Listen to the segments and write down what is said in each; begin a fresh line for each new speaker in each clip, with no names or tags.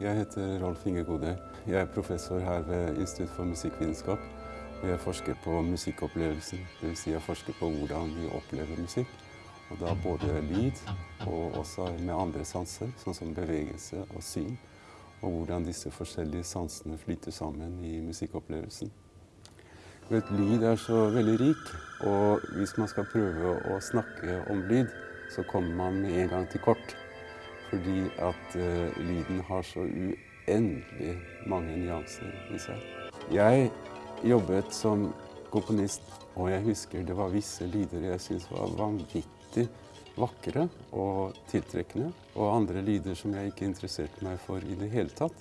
Jeg heter Rolf Inge Godøy. Jeg er professor her ved Institutt for musikkvitenskap. Og jeg forsker på musikkopplevelsen, dvs. Si jeg forsker på hvordan vi opplever musikk. Og da både lyd og også med andre sanser, sånn som bevegelse og syn. Og hvordan disse forskjellige sansene flyter sammen i musikkopplevelsen. Vet, lyd er så veldig rik, og hvis man skal prøve å snakke om lyd, så kommer man med en gang til kort. Fordi at uh, lyden har så uendelig mange nyanser i seg. Jeg jobbet som komponist, og jeg husker det var visse lyder jeg syntes var vanvittig vakre og tiltrekkende, og andre lyder som jeg ikke interesserte meg for i det hele tatt.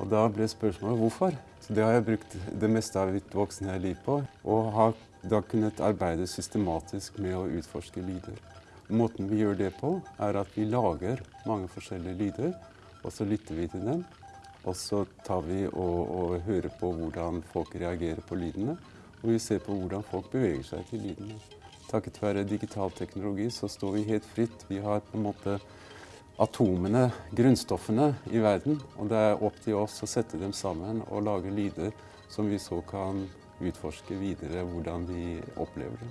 Og da ble spørsmålet hvorfor. Så det har jeg brukt det meste av mitt voksne liv på, og har da kunnet arbeide systematisk med å utforske lyder. Måten vi gjør det på, er at vi lager mange forskjellige lyder, og så lytter vi til dem. Og så tar vi og, og hører på hvordan folk reagerer på lydene, og vi ser på hvordan folk beveger seg til lydene. Takket være digital teknologi så står vi helt fritt. Vi har på en måte atomene, grunnstoffene i verden, og det er opp til oss å sette dem sammen og lage lyder som vi så kan utforske videre hvordan vi opplever det.